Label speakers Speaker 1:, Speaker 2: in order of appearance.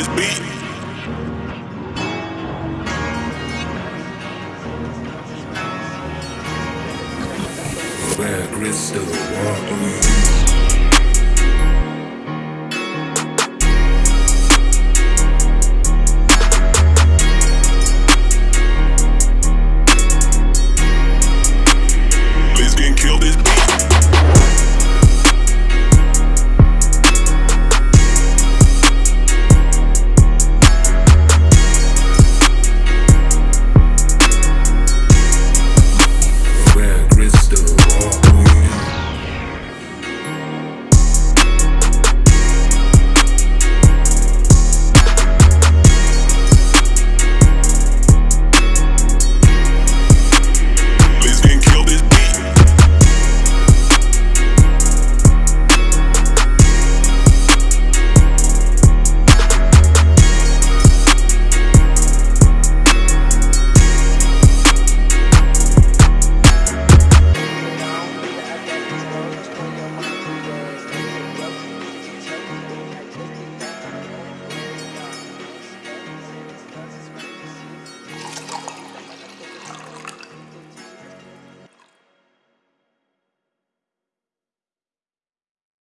Speaker 1: This beat.
Speaker 2: crystal water.